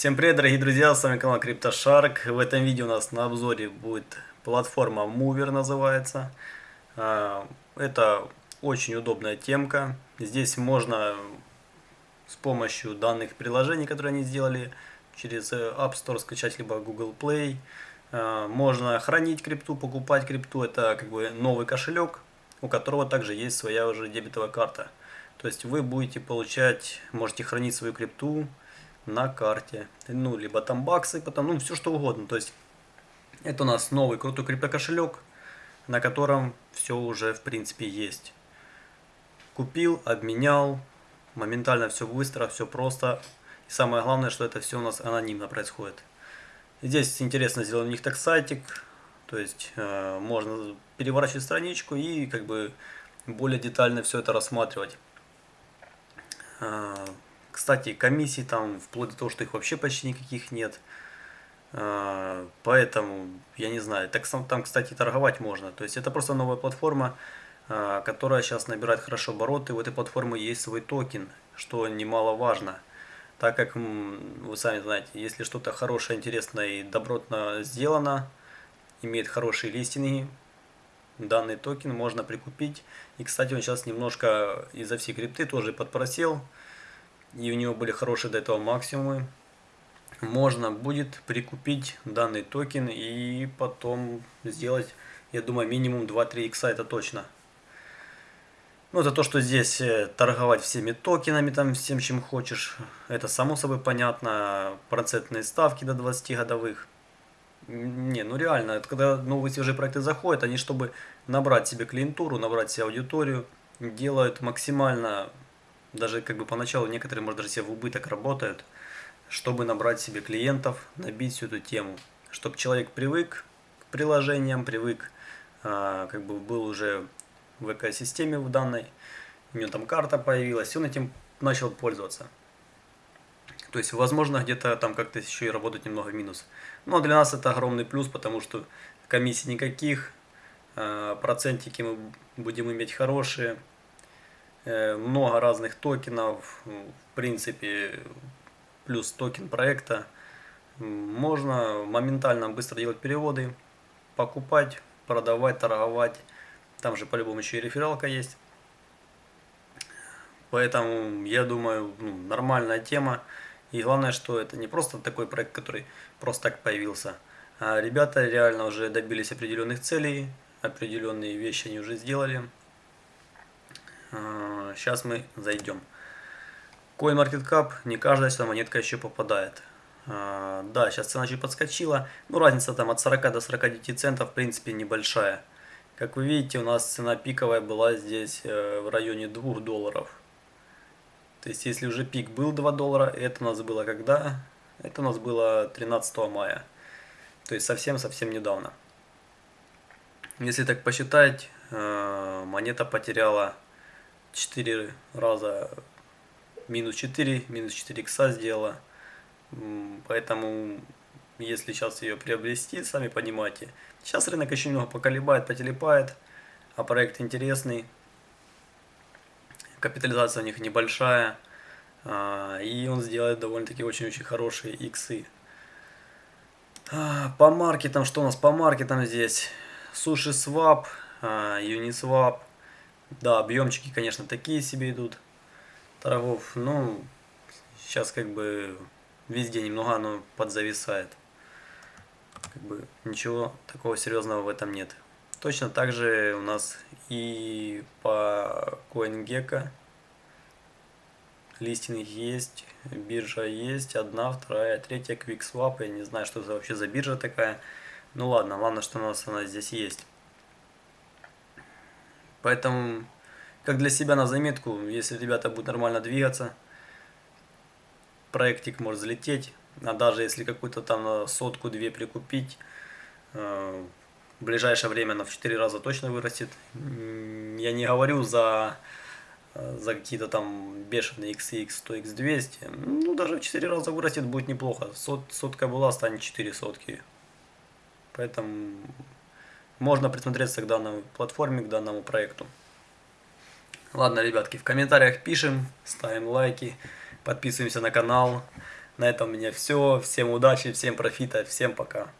Всем привет, дорогие друзья, с вами канал CryptoShark. В этом видео у нас на обзоре будет платформа Mover называется. А, это очень удобная темка. Здесь можно с помощью данных приложений, которые они сделали, через App Store скачать, либо Google Play. А, можно хранить крипту, покупать крипту. Это как бы новый кошелек, у которого также есть своя уже дебетовая карта. То есть вы будете получать, можете хранить свою крипту на карте. Ну, либо там баксы, потом, ну, все что угодно. То есть это у нас новый крутой криптокошелек, на котором все уже в принципе есть. Купил, обменял, моментально все быстро, все просто. И самое главное, что это все у нас анонимно происходит. Здесь интересно сделан у них так сайтик, то есть э, можно переворачивать страничку и как бы более детально все это рассматривать. Кстати, комиссий там, вплоть до того, что их вообще почти никаких нет. А, поэтому, я не знаю, так там, кстати, торговать можно. То есть это просто новая платформа, а, которая сейчас набирает хорошо обороты. У этой платформы есть свой токен, что немаловажно. Так как, вы сами знаете, если что-то хорошее, интересное и добротно сделано, имеет хорошие листинги, данный токен можно прикупить. И, кстати, он сейчас немножко из-за всей крипты тоже подпросел. И у него были хорошие до этого максимумы. Можно будет прикупить данный токен и потом сделать, я думаю, минимум 2-3 икса, это точно. Ну, за то, что здесь э, торговать всеми токенами, там, всем, чем хочешь, это само собой понятно. Процентные ставки до 20 годовых. Не, ну реально, это когда новые свежие проекты заходят, они чтобы набрать себе клиентуру, набрать себе аудиторию, делают максимально, даже как бы поначалу некоторые, может, даже себе в убыток работают, чтобы набрать себе клиентов, набить всю эту тему. Чтобы человек привык к приложениям, привык, а, как бы был уже в экосистеме в данной, у него там карта появилась, он этим начал пользоваться. То есть, возможно, где-то там как-то еще и работать немного в минус. Но для нас это огромный плюс, потому что комиссий никаких, э, процентики мы будем иметь хорошие, э, много разных токенов, в принципе, плюс токен проекта. Можно моментально быстро делать переводы, покупать, продавать, торговать. Там же по-любому еще и рефералка есть. Поэтому, я думаю, ну, нормальная тема. И главное, что это не просто такой проект, который просто так появился. А ребята реально уже добились определенных целей, определенные вещи они уже сделали. Сейчас а, мы зайдем. CoinMarketCap, не каждая сюда монетка еще попадает. А, да, сейчас цена чуть подскочила. Ну, разница там от 40 до 49 центов, в принципе, небольшая. Как вы видите, у нас цена пиковая была здесь э, в районе 2 долларов. То есть, если уже пик был 2 доллара, это у нас было когда? Это у нас было 13 мая. То есть, совсем-совсем недавно. Если так посчитать, э, монета потеряла 4 раза, минус 4, минус 4 икса сделала. Поэтому, если сейчас ее приобрести, сами понимаете, сейчас рынок еще немного поколебает, потелепает, а проект интересный, капитализация у них небольшая, а, и он сделает довольно-таки очень-очень хорошие иксы. А, по маркетам, что у нас по маркетам здесь? Суши свап, Uniswap. Да, объемчики, конечно, такие себе идут торгов. Ну, сейчас как бы везде немного оно подзависает. Как бы ничего такого серьезного в этом нет. Точно так же у нас и по CoinGecko листинг есть, биржа есть, одна, вторая, третья, QuickSwap, я не знаю, что это вообще за биржа такая. Ну ладно, ладно, что у нас она здесь есть. Поэтому, как для себя на заметку, если ребята будут нормально двигаться, проектик может взлететь, а даже если какую-то там сотку-две прикупить, э, в ближайшее время она в 4 раза точно вырастет. Я не говорю за, за какие-то там бешеные XX, 100 X200. Ну, даже в 4 раза вырастет будет неплохо. Сот, сотка была, станет 4 сотки. Поэтому можно присмотреться к данной платформе, к данному проекту. Ладно, ребятки, в комментариях пишем, ставим лайки, подписываемся на канал. На этом у меня все. Всем удачи, всем профита, всем пока.